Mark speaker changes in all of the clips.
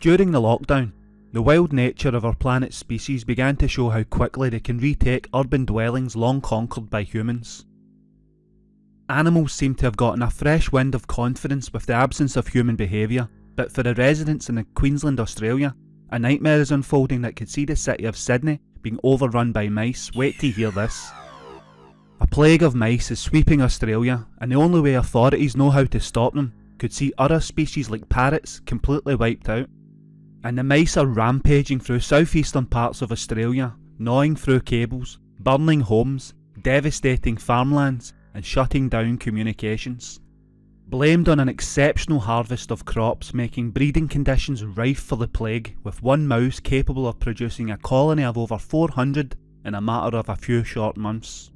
Speaker 1: During the lockdown, the wild nature of our planet's species began to show how quickly they can retake urban dwellings long conquered by humans. Animals seem to have gotten a fresh wind of confidence with the absence of human behaviour, but for the residents in Queensland, Australia, a nightmare is unfolding that could see the city of Sydney being overrun by mice. Wait to hear this. A plague of mice is sweeping Australia, and the only way authorities know how to stop them could see other species like parrots completely wiped out. And the mice are rampaging through southeastern parts of Australia, gnawing through cables, burning homes, devastating farmlands, and shutting down communications. Blamed on an exceptional harvest of crops making breeding conditions rife for the plague, with one mouse capable of producing a colony of over 400 in a matter of a few short months.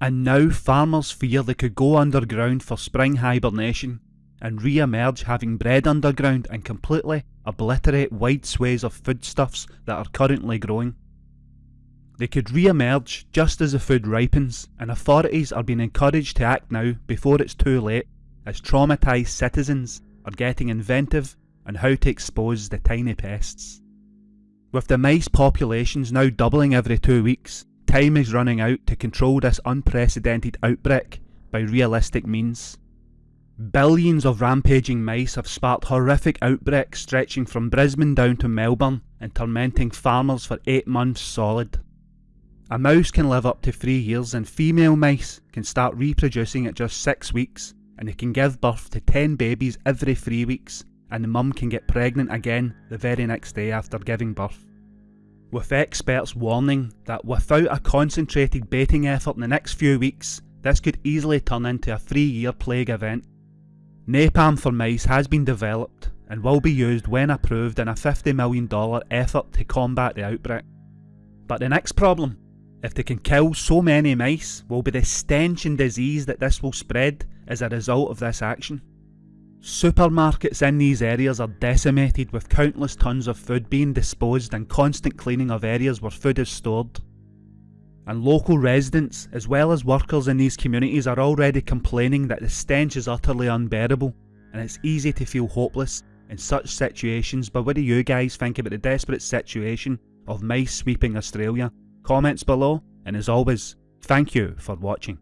Speaker 1: And now farmers fear they could go underground for spring hibernation and re-emerge having bred underground and completely obliterate wide swathes of foodstuffs that are currently growing. They could re-emerge just as the food ripens, and authorities are being encouraged to act now before it's too late, as traumatised citizens are getting inventive on how to expose the tiny pests. With the mice populations now doubling every two weeks, time is running out to control this unprecedented outbreak by realistic means. Billions of rampaging mice have sparked horrific outbreaks stretching from Brisbane down to Melbourne and tormenting farmers for 8 months solid. A mouse can live up to 3 years and female mice can start reproducing at just 6 weeks and they can give birth to 10 babies every 3 weeks and the mum can get pregnant again the very next day after giving birth. With experts warning that without a concentrated baiting effort in the next few weeks, this could easily turn into a 3 year plague event. Napalm for mice has been developed and will be used when approved in a $50 million effort to combat the outbreak. But the next problem if they can kill so many mice, will be the stench and disease that this will spread as a result of this action. Supermarkets in these areas are decimated with countless tons of food being disposed and constant cleaning of areas where food is stored. And local residents, as well as workers in these communities are already complaining that the stench is utterly unbearable and it's easy to feel hopeless in such situations but what do you guys think about the desperate situation of mice sweeping Australia Comments below, and as always, thank you for watching.